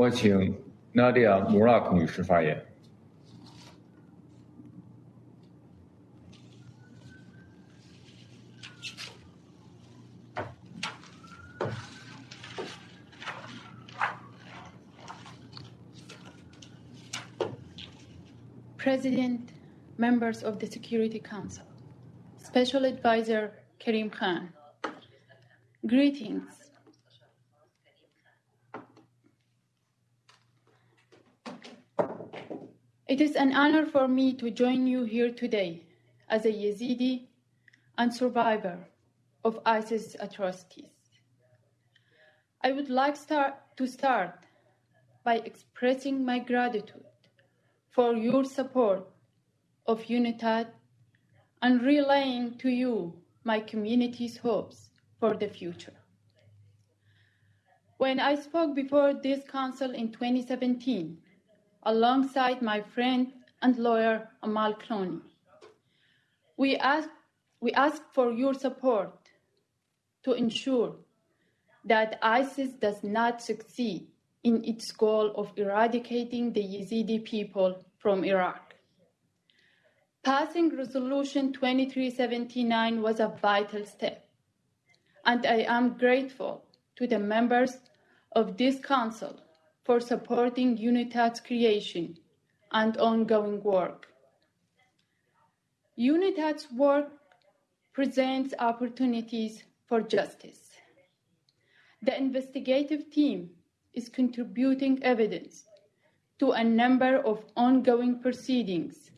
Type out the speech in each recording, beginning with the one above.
我请 Nadia Murak 女士发言。 President, members of the Security Council, Special Advisor Karim Khan, greetings. It is an honor for me to join you here today as a Yazidi and survivor of ISIS atrocities. I would like start, to start by expressing my gratitude for your support of UNITAD and relaying to you my community's hopes for the future. When I spoke before this council in 2017, alongside my friend and lawyer Amal Clooney, we ask, we asked for your support to ensure that ISIS does not succeed in its goal of eradicating the Yazidi people from Iraq. Passing Resolution 2379 was a vital step, and I am grateful to the members of this Council for supporting UNITAD's creation and ongoing work. UNITAD's work presents opportunities for justice. The investigative team is contributing evidence to a number of ongoing proceedings,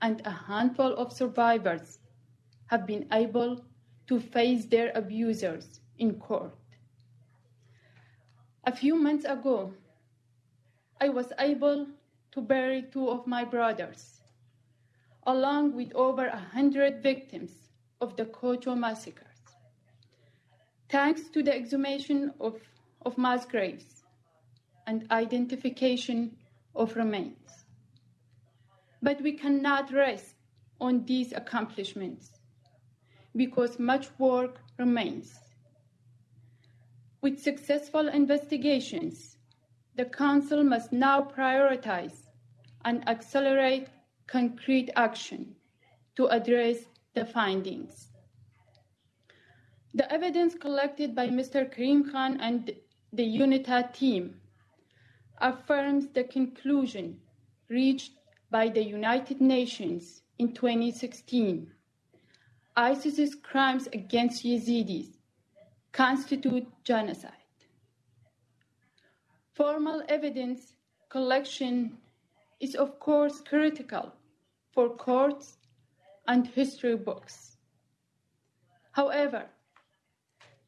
and a handful of survivors have been able to face their abusers in court. A few months ago, I was able to bury two of my brothers, along with over a hundred victims of the Kocho massacres. Thanks to the exhumation of, of mass graves and identification of remains. But we cannot rest on these accomplishments because much work remains. With successful investigations, the Council must now prioritize and accelerate concrete action to address the findings. The evidence collected by Mr. Karim Khan and the UNITAD team affirms the conclusion reached by the United Nations in 2016. ISIS's crimes against Yazidis constitute genocide. Formal evidence collection is, of course, critical for courts and history books. However,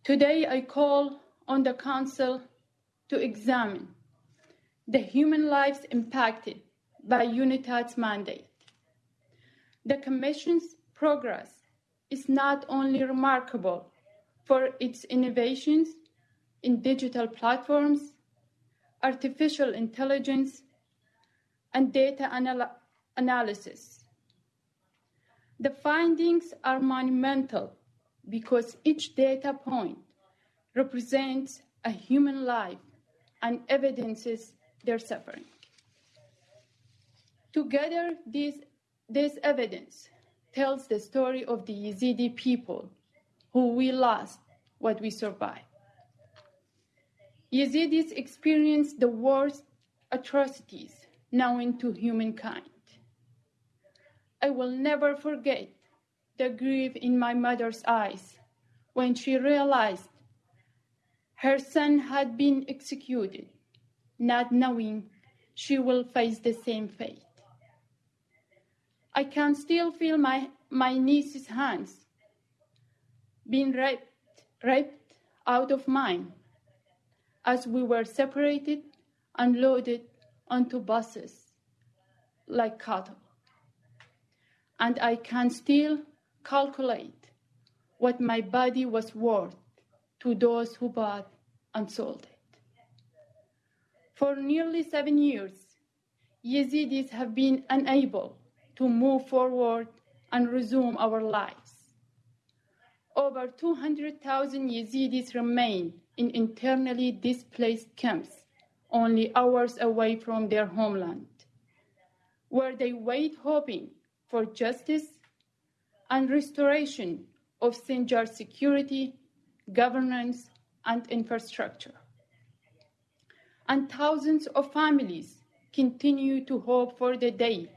today I call on the Council to examine the human lives impacted by UNITAD's mandate. The Commission's progress is not only remarkable for its innovations in digital platforms, artificial intelligence, and data anal- analysis. The findings are monumental because each data point represents a human life and evidences their suffering. Together, this, this evidence tells the story of the Yazidi people who we lost what we survived. Yazidis experienced the worst atrocities known to humankind. I will never forget the grief in my mother's eyes when she realized her son had been executed, not knowing she will face the same fate. I can still feel my, my niece's hands being ripped, ripped out of mine as we were separated and loaded onto buses like cattle. And I can still calculate what my body was worth to those who bought and sold it. For nearly seven years, Yazidis have been unable to move forward and resume our lives. Over 200,000 Yazidis remain in internally displaced camps only hours away from their homeland, where they wait hoping for justice and restoration of Sinjar security, governance, and infrastructure. And thousands of families continue to hope for the day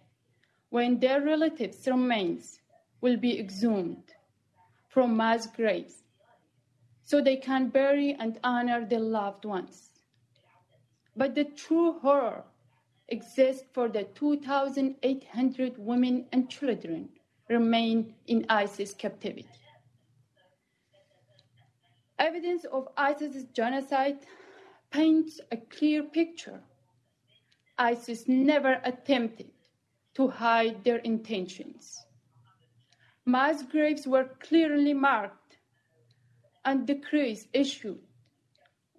when their relatives' remains will be exhumed from mass graves so they can bury and honor their loved ones. But the true horror exists for the 2,800 women and children remain in ISIS captivity. Evidence of ISIS's genocide paints a clear picture. ISIS never attempted to hide their intentions. Mass graves were clearly marked and decrees issued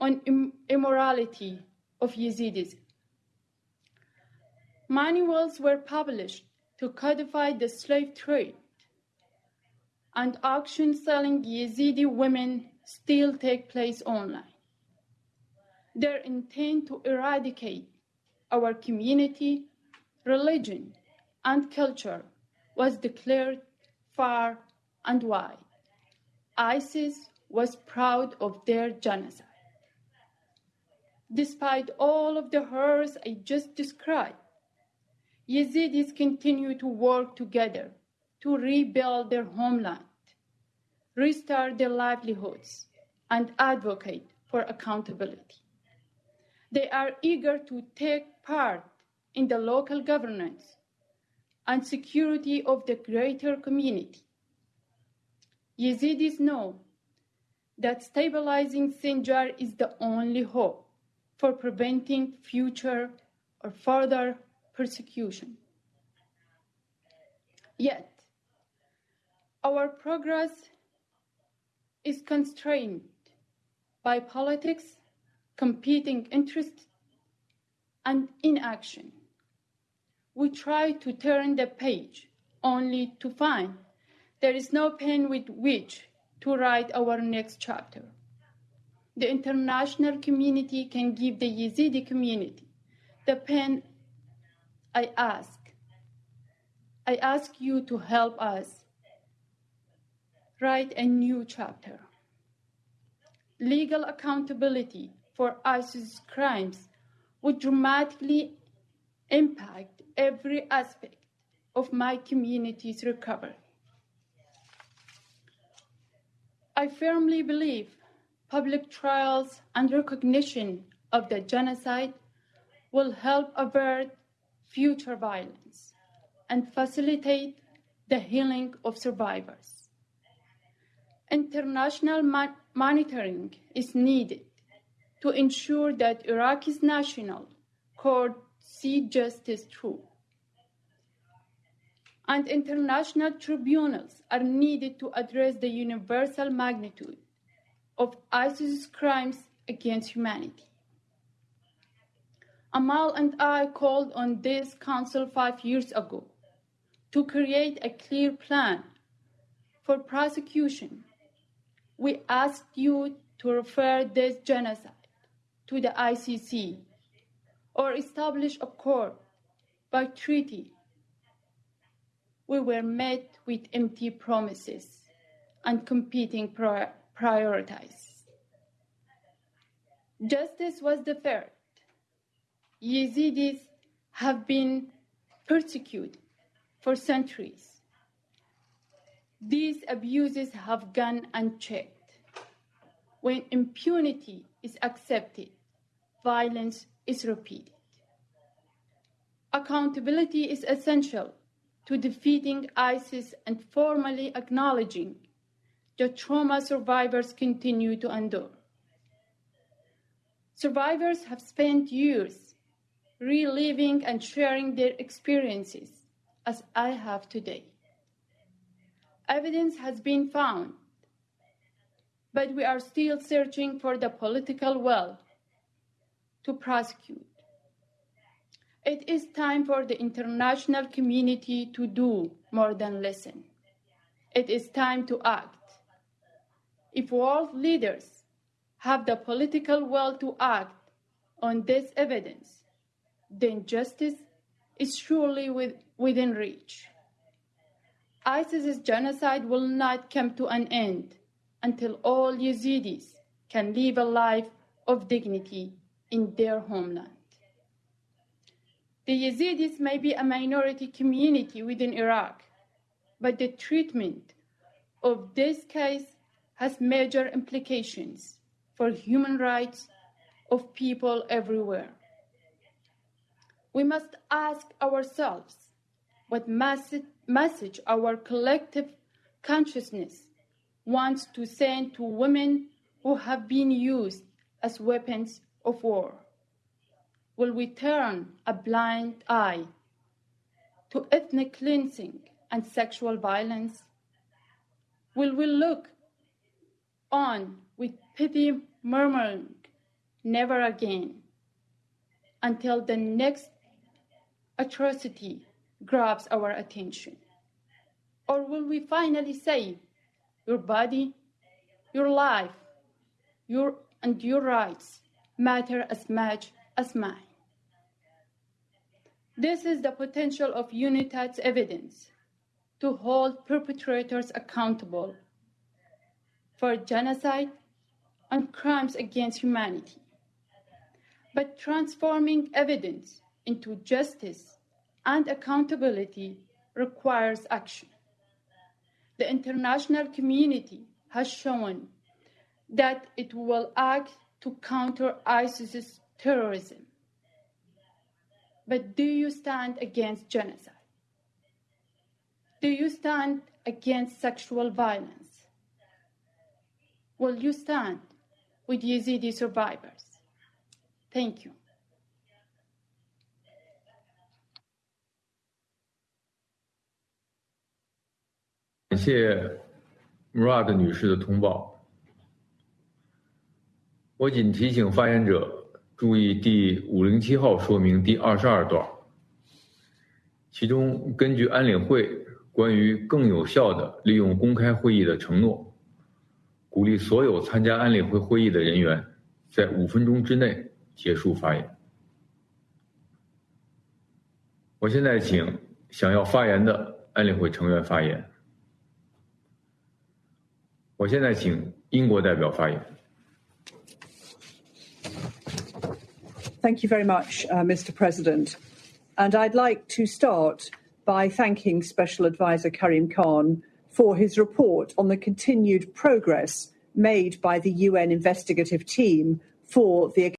on Im- immorality of Yazidis. Manuals were published to codify the slave trade, and auctions selling Yazidi women still take place online. Their intent to eradicate our community, religion, and culture was declared far and wide. ISIS was proud of their genocide. Despite all of the horrors I just described, Yazidis continue to work together to rebuild their homeland, restart their livelihoods, and advocate for accountability. They are eager to take part in the local governance and security of the greater community. Yazidis know that stabilizing Sinjar is the only hope for preventing future or further persecution. Yet, our progress is constrained by politics, competing interests, and inaction. We try to turn the page only to find there is no pen with which to write our next chapter. The international community can give the Yazidi community the pen I ask. I ask you to help us write a new chapter. Legal accountability for ISIS crimes would dramatically impact every aspect of my community's recovery. I firmly believe public trials and recognition of the genocide will help avert future violence and facilitate the healing of survivors. International mon- monitoring is needed to ensure that Iraq's national court see justice through. And international tribunals are needed to address the universal magnitude of ISIS's crimes against humanity. Amal and I called on this council five years ago to create a clear plan for prosecution. We asked you to refer this genocide to the ICC or establish a court by treaty. We were met with empty promises and competing pri- priorities. Justice was deferred. Yazidis have been persecuted for centuries. These abuses have gone unchecked. When impunity is accepted, violence is repeated. Accountability is essential to defeating ISIS and formally acknowledging the trauma survivors continue to endure. Survivors have spent years reliving and sharing their experiences as I have today. Evidence has been found, but we are still searching for the political will to prosecute. It is time for the international community to do more than listen. It is time to act. If world leaders have the political will to act On this evidence, then justice is surely with, within reach. ISIS's genocide will not come to an end until all Yazidis can live a life of dignity in their homeland. The Yazidis may be a minority community within Iraq, but the treatment of this case has major implications for human rights of people everywhere. We must ask ourselves what message our collective consciousness wants to send to women who have been used as weapons of war. Will we turn a blind eye to ethnic cleansing and sexual violence? Will we look on with pity murmuring, never again, until the next atrocity grabs our attention? Or will we finally say, your body, your life, your, and your rights matter as much as mine? This is the potential of UNITAD's evidence to hold perpetrators accountable for genocide and crimes against humanity. But transforming evidence into justice and accountability requires action. The international community has shown that it will act to counter ISIS's terrorism. But do you stand against genocide? Do you stand against sexual violence? Will you stand with Yazidi survivors? Thank you. 感谢 Murad 女士的通报。 我仅提醒发言者注意第五零七号说明第二十二段，其中根据安理会关于更有效的利用公开会议的承诺，鼓励所有参加安理会会议的人员在五分钟之内结束发言。我现在请想要发言的安理会成员发言。我现在请英国代表发言。Thank you very much, uh, Mr. President. And I'd like to start by thanking Special Advisor Karim Khan for his report on the continued progress made by the UN investigative team for the